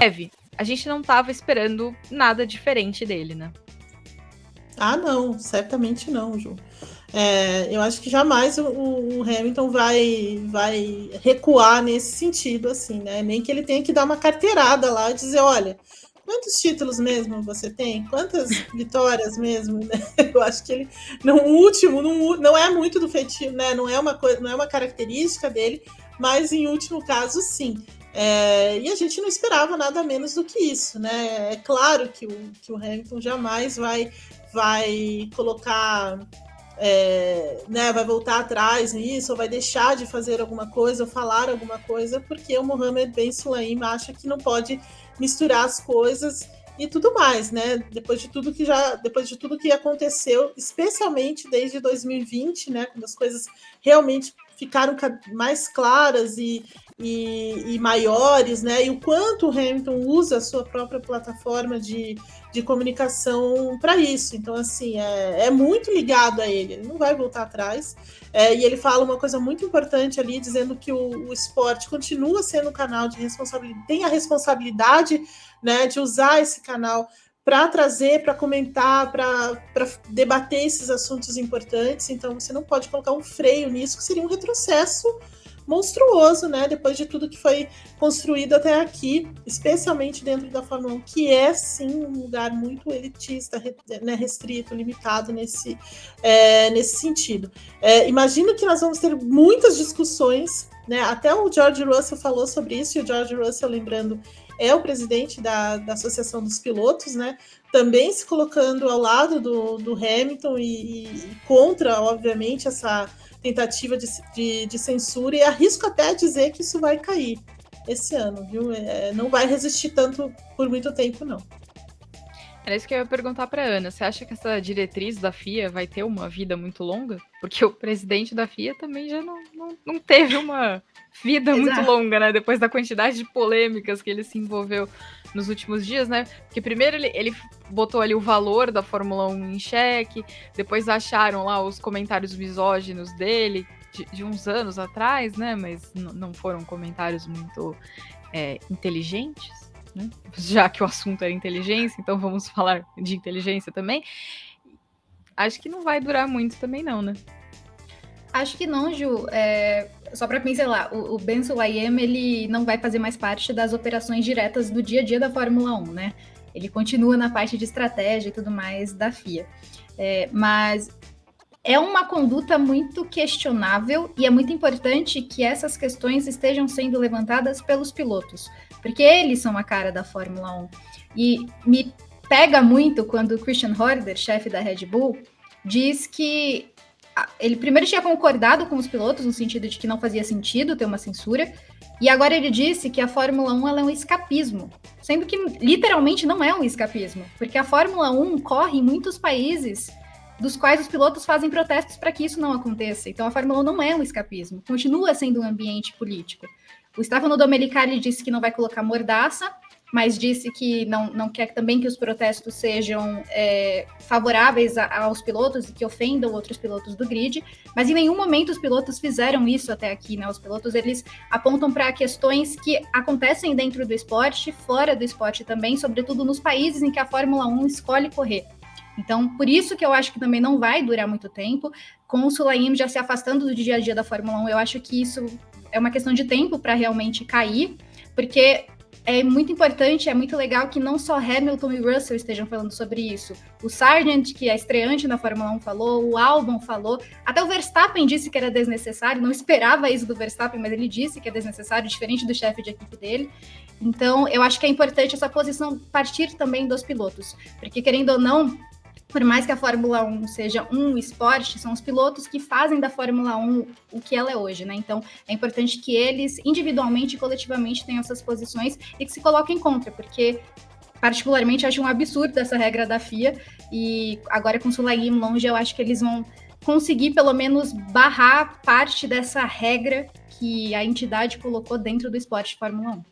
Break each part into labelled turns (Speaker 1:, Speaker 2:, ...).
Speaker 1: Eve, a gente não estava esperando nada diferente dele, né?
Speaker 2: Ah, não, certamente não, Ju. É, eu acho que jamais o, o, Hamilton vai, vai recuar nesse sentido, assim, né? Nem que ele tenha que dar uma carteirada lá e dizer, olha, quantos títulos mesmo você tem? Quantas vitórias mesmo? Né? Eu acho que ele, no último, no, não é muito do feitiço, né? Não é uma coisa, não é uma característica dele, mas em último caso, sim. É, e a gente não esperava nada menos do que isso, né? É claro que o, que o Hamilton jamais vai, vai colocar é, né, vai voltar atrás nisso, ou vai deixar de fazer alguma coisa, ou falar alguma coisa, porque o Mohamed Ben Sulaim acha que não pode misturar as coisas e tudo mais, né? Depois de tudo que já, depois de tudo que aconteceu, especialmente desde 2020, né, quando as coisas realmente ficaram mais claras e, e, e, maiores, né? E o quanto o Hamilton usa a sua própria plataforma de, de comunicação para isso. Então, assim, é, é, muito ligado a ele, ele não vai voltar atrás. É, e ele fala uma coisa muito importante ali, dizendo que o, o esporte continua sendo um canal de responsabilidade, tem a responsabilidade né, de usar esse canal para trazer, para comentar, para debater esses assuntos importantes. Então, você não pode colocar um freio nisso, que seria um retrocesso monstruoso, né? Depois de tudo que foi construído até aqui, especialmente dentro da Fórmula 1, que é sim um lugar muito elitista, né, restrito, limitado nesse, é, nesse sentido. É, imagino que nós vamos ter muitas discussões, né? Até o George Russell falou sobre isso, e o George Russell, lembrando, é o presidente da, da Associação dos Pilotos, né? Também se colocando ao lado do, do Hamilton e, e contra, obviamente, essa tentativa de, de, de, censura, e arrisco até dizer que isso vai cair esse ano, viu? É, não vai resistir tanto por muito tempo, não.
Speaker 1: Era isso que eu ia perguntar para Ana. Você acha que essa diretriz da FIA vai ter uma vida muito longa? Porque o presidente da FIA também já não, não, não teve uma vida muito longa, né? Depois da quantidade de polêmicas que ele se envolveu nos últimos dias, né? Porque primeiro ele, ele botou ali o valor da Fórmula 1 em xeque, depois acharam lá os comentários misóginos dele de, de uns anos atrás, né? Mas não foram comentários muito é, inteligentes. Né? Já que o assunto era inteligência, então vamos falar de inteligência também. Acho que não vai durar muito também, não, né?
Speaker 3: Acho que não, Ju. É, só para pincelar, o, o Ben Sulayem, ele não vai fazer mais parte das operações diretas do dia a dia da Fórmula 1, né? Ele continua na parte de estratégia e tudo mais da FIA. É, mas é uma conduta muito questionável e é muito importante que essas questões estejam sendo levantadas pelos pilotos, porque eles são a cara da Fórmula 1. E me pega muito quando o Christian Horner, chefe da Red Bull, diz que ele primeiro tinha concordado com os pilotos no sentido de que não fazia sentido ter uma censura, e agora ele disse que a Fórmula 1 é um escapismo, sendo que literalmente não é um escapismo, porque a Fórmula 1 corre em muitos países dos quais os pilotos fazem protestos para que isso não aconteça. Então a Fórmula 1 não é um escapismo, continua sendo um ambiente político. O Stefano Domenicali disse que não vai colocar mordaça, mas disse que não, não quer também que os protestos sejam é, favoráveis a, aos pilotos e que ofendam outros pilotos do grid, mas em nenhum momento os pilotos fizeram isso até aqui, né? Os pilotos eles apontam para questões que acontecem dentro do esporte, fora do esporte também, sobretudo nos países em que a Fórmula 1 escolhe correr. Então, por isso que eu acho que também não vai durar muito tempo. Com o Sulaim já se afastando do dia a dia da Fórmula 1, eu acho que isso é uma questão de tempo para realmente cair, porque é muito importante, é muito legal que não só Hamilton e Russell estejam falando sobre isso. O Sargent, que é estreante na Fórmula 1, falou, o Albon falou, até o Verstappen disse que era desnecessário, não esperava isso do Verstappen, mas ele disse que é desnecessário, diferente do chefe de equipe dele. Então, eu acho que é importante essa posição partir também dos pilotos, porque querendo ou não, por mais que a Fórmula 1 seja um esporte, são os pilotos que fazem da Fórmula 1 o que ela é hoje, né? Então é importante que eles, individualmente e coletivamente, tenham essas posições e que se coloquem contra, porque particularmente acho um absurdo essa regra da FIA e agora com o Sulaim longe, eu acho que eles vão conseguir pelo menos barrar parte dessa regra que a entidade colocou dentro do esporte de Fórmula 1.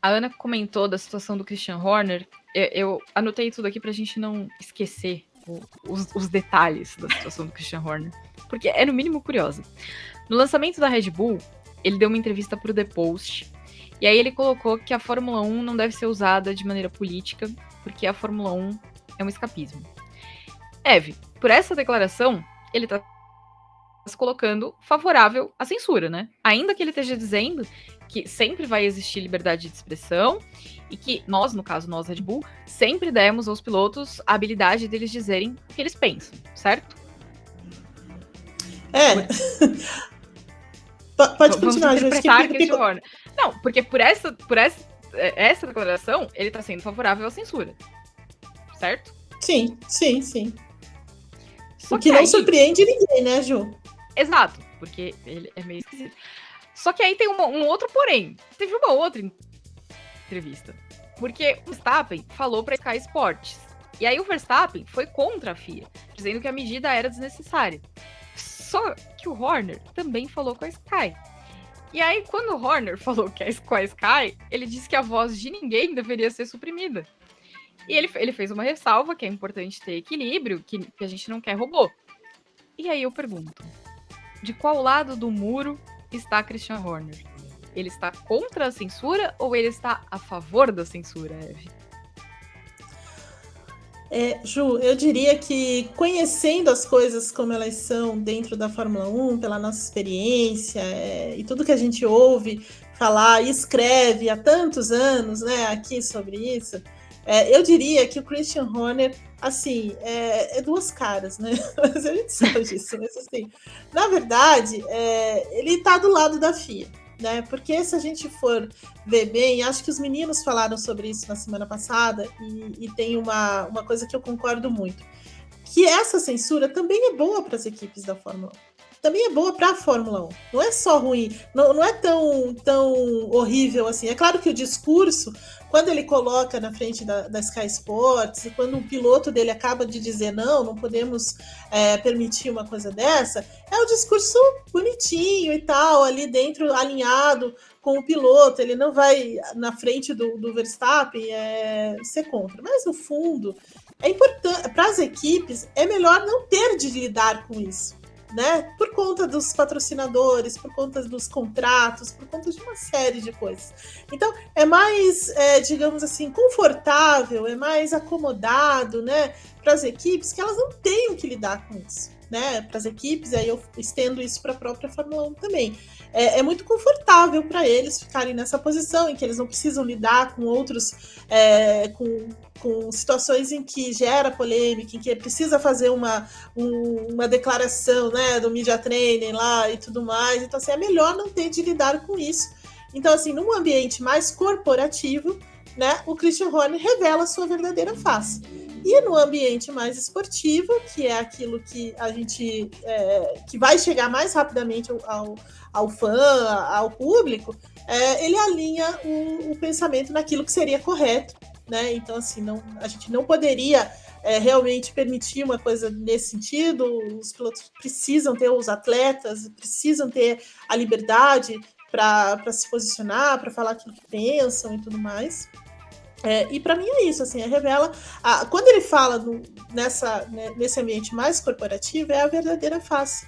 Speaker 1: A Ana comentou da situação do Christian Horner eu, eu anotei tudo aqui pra gente não esquecer o, os, os, detalhes da situação do Christian Horner, porque é no mínimo curiosa. No lançamento da Red Bull, ele deu uma entrevista pro The Post E aí ele colocou que a Fórmula 1 não deve ser usada de maneira política, porque a Fórmula 1 é um escapismo. Eve, por essa declaração, ele está se colocando favorável à censura, né? Ainda que ele esteja dizendo que sempre vai existir liberdade de expressão e que nós, no caso nós Red Bull, sempre demos aos pilotos a habilidade deles dizerem o que eles pensam, certo?
Speaker 2: É. Pode continuar,
Speaker 1: interpretar que, que. Não, porque por essa, por essa, é, essa declaração, ele está sendo favorável à censura. Certo?
Speaker 2: Sim, sim, sim. Só o que, que não aí... surpreende ninguém, né, Ju?
Speaker 1: Exato, porque ele é meio esquisito. Só que aí tem uma, um outro porém. Teve uma outra entrevista. Porque o Verstappen falou para Sky Sports. E aí o Verstappen foi contra a FIA, dizendo que a medida era desnecessária. Só que o Horner também falou com a Sky. E aí, quando o Horner falou que é com a Sky, ele disse que a voz de ninguém deveria ser suprimida. E ele, ele fez uma ressalva que é importante ter equilíbrio, que, que a gente não quer robô. E aí eu pergunto: de qual lado do muro está Christian Horner? Ele está contra a censura ou ele está a favor da censura, Eve?
Speaker 2: É, Ju, eu diria que conhecendo as coisas como elas são dentro da Fórmula 1, pela nossa experiência é, e tudo que a gente ouve falar e escreve há tantos anos né, aqui sobre isso, é, eu diria que o Christian Horner, assim, é, é duas caras, né? Mas a gente sabe disso, mas assim, na verdade, é, ele está do lado da FIA, né? Porque se a gente for ver bem, acho que os meninos falaram sobre isso na semana passada, e, e tem uma, uma coisa que eu concordo muito, que essa censura também é boa para as equipes da Fórmula 1 também é boa para a Fórmula 1. Não é só ruim, não, não é tão, tão horrível assim. É claro que o discurso quando ele coloca na frente da, da Sky Sports, e quando o piloto dele acaba de dizer não, não podemos é, permitir uma coisa dessa, é um discurso bonitinho e tal, ali dentro, alinhado com o piloto. Ele não vai na frente do, do Verstappen é, ser contra. Mas no fundo, é importante para as equipes, é melhor não ter de lidar com isso né? Por conta dos patrocinadores, por conta dos contratos, por conta de uma série de coisas. Então, é mais, é, digamos assim, confortável, é mais acomodado, né? Para as equipes que elas não tenham que lidar com isso. Né, para as equipes, aí eu estendo isso para a própria Fórmula 1 também. É, é muito confortável para eles ficarem nessa posição em que eles não precisam lidar com outros, é, com com situações em que gera polêmica, em que precisa fazer uma, um, uma declaração né, do media training lá e tudo mais. Então, assim, é melhor não ter de lidar com isso. Então, assim, num ambiente mais corporativo, né, o Christian Horner revela a sua verdadeira face. E no ambiente mais esportivo, que é aquilo que a gente é, que vai chegar mais rapidamente ao, ao fã, ao público, é, ele alinha o, o pensamento naquilo que seria correto né? Então, assim, não, a gente não poderia é, realmente permitir uma coisa nesse sentido. Os pilotos precisam ter, os atletas precisam ter a liberdade para se posicionar, para falar aquilo que pensam e tudo mais. É, e para mim é isso, assim, é revela. A, quando ele fala no, nessa, né, nesse ambiente mais corporativo, é a verdadeira face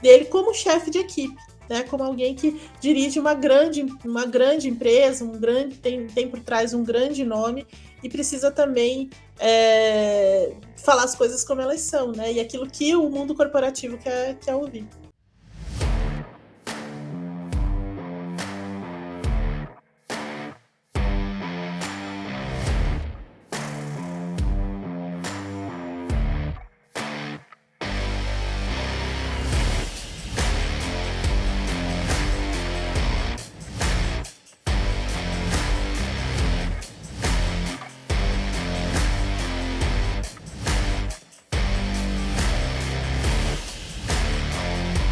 Speaker 2: dele como chefe de equipe né, como alguém que dirige uma grande, uma grande empresa, um grande, tem, tem por trás um grande nome e precisa também é, falar as coisas como elas são, né? E aquilo que o mundo corporativo quer, quer ouvir.